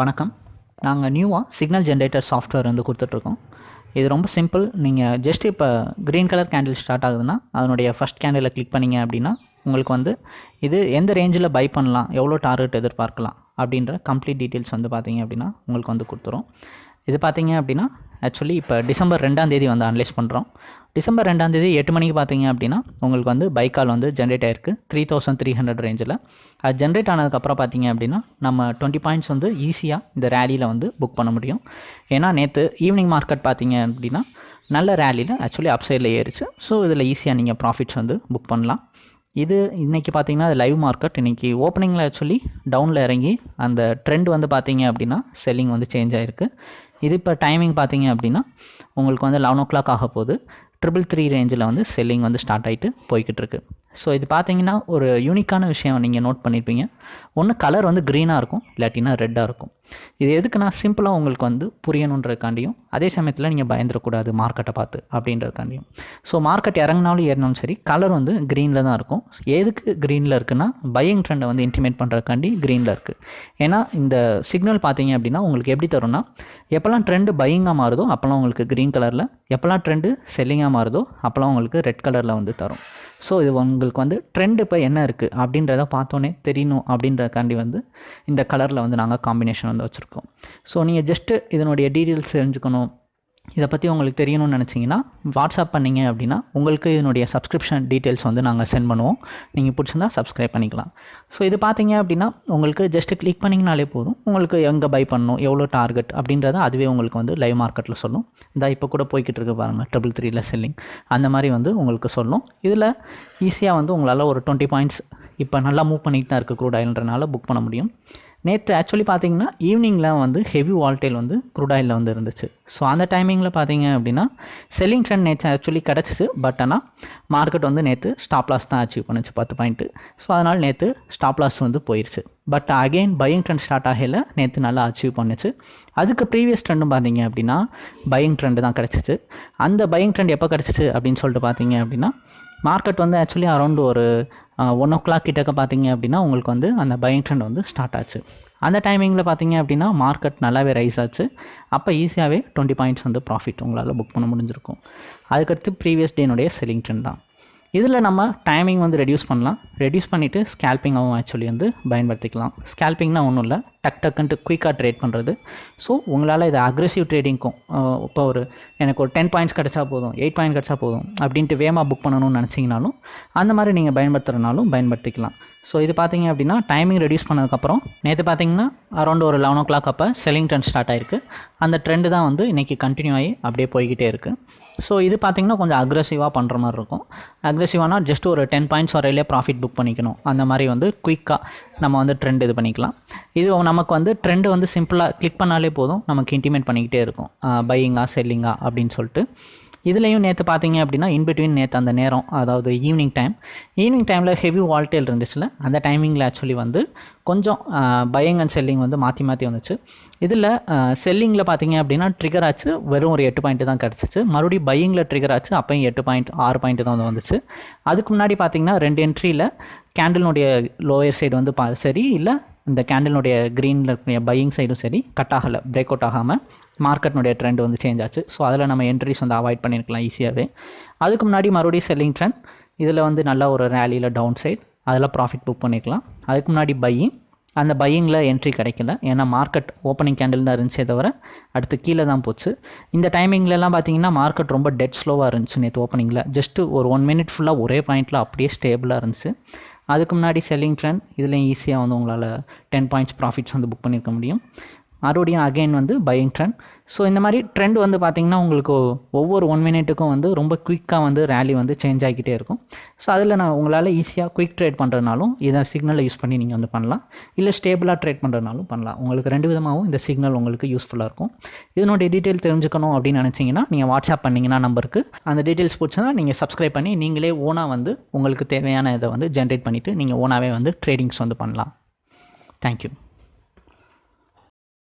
வணக்கம். நாங்கள் நியூவாக சிக்னல் ஜென்ரேட்டர் சாஃப்ட்வேர் வந்து கொடுத்துட்ருக்கோம். இது ரொம்ப சிம்பிள் நீங்கள் ஜஸ்ட் இப்போ க்ரீன் கலர் கேண்டில் ஸ்டார்ட் ஆகுதுன்னா அதனுடைய ஃபஸ்ட் கேண்டிலை கிளிக் பண்ணிங்க அப்படின்னா உங்களுக்கு வந்து இது எந்த ரேஞ்சில் பை பண்ணலாம் எவ்வளோ டார்கெட் எதிர்பார்க்கலாம் அப்படின்ற கம்ப்ளீட் டீட்டெயில்ஸ் வந்து பார்த்தீங்க அப்படின்னா உங்களுக்கு வந்து கொடுத்துரும். இது பார்த்தீங்க அப்படின்னா ஆக்சுவலி இப்போ டிசம்பர் ரெண்டாம் தேதி வந்து அனலைஸ் பண்ணுறோம் டிசம்பர் ரெண்டாம் தேதி எட்டு மணிக்கு பார்த்தீங்க அப்படின்னா உங்களுக்கு வந்து பைக்கால் வந்து ஜென்ரேட் ஆயிருக்கு. த்ரீ தௌசண்ட் த்ரீ ஹண்ட்ரட் ரேஞ்சில் அது ஜென்ரேட் ஆனதுக்கப்புறம் பார்த்தீங்க அப்படின்னா நம்ம டுவெண்ட்டி பாயிண்ட்ஸ் வந்து ஈஸியாக இந்த ரேலியில் வந்து புக் பண்ண முடியும். ஏன்னா நேற்று ஈவினிங் மார்க்கெட் பார்த்தீங்க அப்படின்னா நல்ல ரேலியில் ஆக்சுவலி அப் சைடில் ஏறிச்சு. ஸோ இதில் ஈஸியாக நீங்கள் ப்ராஃபிட்ஸ் வந்து புக் பண்ணலாம். இது இன்றைக்கி பார்த்தீங்கன்னா அது லைவ் மார்க்கெட் இன்றைக்கி ஓப்பனிங்கில் ஆக்சுவலி டவுனில் இறங்கி அந்த ட்ரெண்ட் வந்து பார்த்தீங்க அப்படின்னா செல்லிங் வந்து சேஞ்ச் ஆகிருக்கு இது இப்போ டைமிங் பார்த்தீங்க அப்படின்னா உங்களுக்கு வந்து லெவன் ஓ கிளாக் ஆக போகுது. ட்ரிபிள் த்ரீ ரேஞ்சில் வந்து செல்லிங் வந்து ஸ்டார்ட் ஆகிட்டு போய்கிட்டு இருக்கு. ஸோ இது பார்த்தீங்கன்னா ஒரு யூனிக்கான விஷயம் நீங்கள் நோட் பண்ணியிருப்பீங்க ஒன்று கலர் வந்து க்ரீனாக இருக்கும் இல்லாட்டினா ரெட்டாக இருக்கும். இது எதுக்குன்னா சிம்பிளாக உங்களுக்கு வந்து புரியணுன்றதுக்காண்டியும் அதே சமயத்தில் நீங்கள் பயந்துடக்கூடாது மார்க்கெட்டை பார்த்து அப்படின்றதுக்காண்டியும். ஸோ மார்க்கெட் இறங்கினாலும் ஏறினாலும் சரி கலர் வந்து க்ரீனில் தான் இருக்கும். எதுக்கு க்ரீனில் இருக்குன்னா பையிங் ட்ரெண்டை வந்து இன்டிமேட் பண்ணுறதுக்காண்டி க்ரீனில் இருக்குது ஏன்னா இந்த சிக்னல் பார்த்தீங்க அப்படின்னா உங்களுக்கு எப்படி தரும்னா எப்போல்லாம் ட்ரெண்டு பையிங்காக மாறுதோ அப்போல்லாம் உங்களுக்கு க்ரீன் கலரில் எப்போல்லாம் ட்ரெண்டு செல்லிங்காக மாறுதோ அப்போல்லாம் உங்களுக்கு ரெட் கலரில் வந்து தரும். ஸோ இது உங்களுக்கு வந்து ட்ரெண்ட் இப்போ என்ன இருக்குது அப்படின்றத பார்த்தோன்னே தெரியணும் அப்படின்றதுக்காண்டி வந்து இந்த கலரில் வந்து நாங்கள் காம்பினேஷன் வந்து வச்சுருக்கோம். ஸோ நீங்கள் ஜஸ்ட்டு இதனுடைய டீட்டெயில்ஸ் தெரிஞ்சுக்கணும். இதை பற்றி உங்களுக்கு தெரியணும்னு நினச்சிங்கன்னா வாட்ஸ்அப் பண்ணிங்க அப்படின்னா உங்களுக்கு இதனுடைய சப்ஸ்கிரிப்ஷன் டீட்டெயில்ஸ் வந்து நாங்கள் சென்ட் பண்ணுவோம். நீங்கள் பிடிச்சிருந்தா சப்ஸ்கிரைப் பண்ணிக்கலாம். ஸோ இது பார்த்தீங்க அப்படின்னா உங்களுக்கு ஜஸ்ட்டு கிளிக் பண்ணிங்கனாலே போதும். உங்களுக்கு எங்கே பை பண்ணணும் எவ்வளோ டார்கெட் அப்படின்றத அதுவே உங்களுக்கு வந்து லைவ் மார்க்கெட்டில் சொல்லும். இந்த இப்போ கூட போய்கிட்டு இருக்கு பாருங்கள் ட்ரிபிள் த்ரீல செல்லிங் அந்த மாதிரி வந்து உங்களுக்கு சொல்லும். இதில் ஈஸியாக வந்து உங்களால் ஒரு டுவெண்ட்டி பாயிண்ட்ஸ் இப்போ நல்லா மூவ் பண்ணிட்டு தான் இருக்குது க்ரூட் ஆயில்ன்றனால புக் பண்ண முடியும். நேற்று ஆக்சுவலி பார்த்தீங்கன்னா ஈவினிங்கில் வந்து ஹெவி வால்டேல் வந்து க்ரூட் ஆயிலில் வந்து இருந்துச்சு. ஸோ அந்த டைமிங்கில் பார்த்தீங்க அப்படின்னா செல்லிங் ட்ரெண்ட் நேற்று ஆக்சுவலி கிடச்சிச்சு. பட் ஆனால் மார்க்கெட் வந்து நேற்று ஸ்டாப் லாஸ் தான் அச்சீவ் பண்ணுச்சு பத்து பாயிண்ட்டு ஸோ அதனால் நேற்று ஸ்டாப் லாஸ் வந்து போயிடுச்சு but again buying trend start ஆகல. நேற்று நல்லா அச்சீவ் பண்ணுச்சு. அதுக்கு ப்ரீவியஸ் ட்ரெண்டும் பார்த்தீங்க அப்படின்னா பையிங் ட்ரெண்டு தான் கிடச்சிச்சு. அந்த பையிங் ட்ரெண்ட் எப்போ கிடச்சிச்சு அப்படின்னு சொல்லிட்டு பார்த்தீங்க அப்படின்னா மார்க்கெட் வந்து ஆக்சுவலி அரௌண்ட் ஒரு ஒன் ஓ கிளாக் கிட்டக்க பார்த்தீங்க அப்படின்னா உங்களுக்கு வந்து அந்த பையிங் ட்ரெண்ட் வந்து ஸ்டார்ட் ஆச்சு. அந்த டைமிங்கில் பார்த்தீங்க அப்படின்னா மார்க்கெட் நல்லாவே ரைஸ் ஆச்சு. அப்போ ஈஸியாகவே டுவெண்ட்டி பாயிண்ட்ஸ் வந்து ப்ராஃபிட் உங்களால் புக் பண்ண முடிஞ்சிருக்கும். அதுக்கடுத்து ப்ரீவியஸ் டேனுடைய செல்லிங் ட்ரெண்ட் தான். இதில் நம்ம டைமிங் வந்து ரெடியூஸ் பண்ணலாம். ரெடியூஸ் பண்ணிவிட்டு ஸ்கேல்பிங்காகவும் ஆக்சுவலி வந்து பயன்படுத்திக்கலாம். ஸ்கேல்பிங்னால் ஒன்றும் இல்லை. டக் டக்குன்ட்டு குயிக்காக ட்ரேட் பண்ணுறது ஸோ உங்களால் இது அக்ரெசிவ் ட்ரேடிங்க்கும் இப்போ ஒரு எனக்கு ஒரு டென் பாயிண்ட்ஸ் கிடச்சா போதும் எயிட் பாயிண்ட் கிடச்சா போதும் அப்படின்ட்டு வேமாக புக் பண்ணணும்னு நினச்சிங்கனாலும் அந்த மாதிரி நீங்கள் பயன்படுத்துகிறனாலும் பயன்படுத்திக்கலாம். ஸோ இது பார்த்தீங்க அப்படின்னா டைமிங் ரெடியூஸ் பண்ணதுக்கப்புறம் நேற்று பார்த்தீங்கன்னா அரௌண்ட் ஒரு லெவன் ஓ கிளாக் அப்போ செல்லிங் ட்ரெண்ட் ஸ்டார்ட் ஆயிருக்கு. அந்த ட்ரெண்டு தான் வந்து இன்றைக்கி கண்டினியூ ஆகி அப்படியே போய்கிட்டே இருக்குது ஸோ இது பார்த்திங்கன்னா கொஞ்சம் அக்ரெசிவாக பண்ணுற மாதிரி இருக்கும். அக்ரெசிவானா ஜஸ்ட் ஒரு டென் பாயிண்ட்ஸ் வரையிலே ப்ராஃபிட் புக் பண்ணிக்கணும். அந்த மாதிரி வந்து குயிக்காக நம்ம வந்து ட்ரெண்ட் இது பண்ணிக்கலாம். இது நமக்கு வந்து ட்ரெண்டு வந்து சிம்பிளாக கிளிக் பண்ணாலே போதும். நமக்கு இன்டிமேட் பண்ணிக்கிட்டே இருக்கும். பையிங்கா செல்லிங்கா அப்படின்னு சொல்லிட்டு. இதுலேயும் நேற்று பார்த்தீங்க அப்படின்னா இன்பிட்வீன் நேற்று அந்த நேரம் அதாவது ஈவினிங் டைம் ஈவினிங் டைமில் ஹெவி வால்டேல் இருந்துச்சுல அந்த டைமிங்கில் ஆக்சுவலி வந்து கொஞ்சம் பையிங் அண்ட் செல்லிங் வந்து மாற்றி மாற்றி வந்துச்சு. இதில் செல்லிங்கில் பார்த்தீங்க அப்படின்னா ட்ரிகர் ஆச்சு வெறும் ஒரு எட்டு பாயிண்ட் தான் கிடச்சிச்சு. மறுபடியும் பையிங்கில் ட்ரிகர் ஆச்சு அப்போயும் எட்டு பாயிண்ட் ஆறு பாயிண்ட் தான் வந்து வந்துச்சு. அதுக்கு முன்னாடி பார்த்தீங்கன்னா ரெண்டு என்ட்ரியில் கேண்டலினுடைய லோயர் சைடு வந்து பா சரி இல்லை இந்த கேண்டிலுடைய க்ரீனில் இருக்கக்கூடிய பையிங் சைடும் சரி கட் ஆகலை பிரேக் அவுட் ஆகாமல் மார்க்கெட்னுடைய ட்ரெண்ட் வந்து சேஞ்ச் ஆச்சு. ஸோ அதில் நம்ம என்ட்ரிஸ் வந்து அவாய்ட் பண்ணியிருக்கலாம் ஈஸியாகவே அதுக்கு முன்னாடி மறுபடியும் செல்லிங் ட்ரெண்ட் இதில் வந்து நல்ல ஒரு ரேலியில் டவுன் சைட் அதில் ப்ராஃபிட் புக் பண்ணிக்கலாம். அதுக்கு முன்னாடி பையிங் அந்த பையிங்கில் என்ட்ரி கிடைக்கல. ஏன்னா மார்க்கெட் ஓப்பனிங் கேண்டில் தான் இருந்துச்சே தவிர அடுத்து கீழே தான் போச்சு. இந்த டைமிங்லலாம் பார்த்தீங்கன்னா மார்க்கெட் ரொம்ப டெட் ஸ்லோவாக இருந்துச்சு நேற்று ஓப்பனிங்கில் ஜஸ்ட்டு ஒரு ஒன் மினிட் ஃபுல்லாக ஒரே பாயிண்டில் அப்படியே ஸ்டேபிளாக இருந்துச்சு. அதுக்கு முன்னாடி செல்லிங் ட்ரெண்ட் இதுலேயும் ஈஸியாக வந்து உங்களால் டென் பாயிண்ட்ஸ் ப்ராஃபிட்ஸ் வந்து புக் பண்ணியிருக்க முடியும். மறுபடியும் அகெயின் வந்து பையிங் ட்ரெண்ட் ஸோ இந்த மாதிரி ட்ரெண்ட் வந்து பார்த்திங்கன்னா உங்களுக்கு ஒவ்வொரு ஒன் மினிட்டுக்கும் வந்து ரொம்ப குயிக்காக வந்து ரேலி வந்து சேஞ்ச் ஆகிக்கிட்டே இருக்கும். ஸோ அதில் நான் உங்களால் ஈஸியாக குயிக் ட்ரேட் பண்ணுறதுனாலும் இதை சிக்னலை யூஸ் பண்ணி நீங்கள் வந்து பண்ணலாம். இல்லை ஸ்டேபிளாக ட்ரேட் பண்ணுறதுனாலும் பண்ணலாம். உங்களுக்கு ரெண்டு விதமாகவும் இந்த சிக்னல் உங்களுக்கு யூஸ்ஃபுல்லாக இருக்கும். இதனுடைய டீட்டெயில் தெரிஞ்சுக்கணும் அப்படின்னு நினச்சிங்கன்னா நீங்கள் வாட்ஸ்அப் பண்ணிங்கன்னா நம்பருக்கு. அந்த டீட்டெயில்ஸ் பிடிச்சா நீங்கள் சப்ஸ்கிரைப் பண்ணி நீங்களே ஓனாக வந்து உங்களுக்கு தேவையான இதை வந்து ஜென்ரேட் பண்ணிவிட்டு நீங்கள் ஓனாகவே வந்து ட்ரேடிங்ஸ் வந்து பண்ணலாம். தேங்க்யூ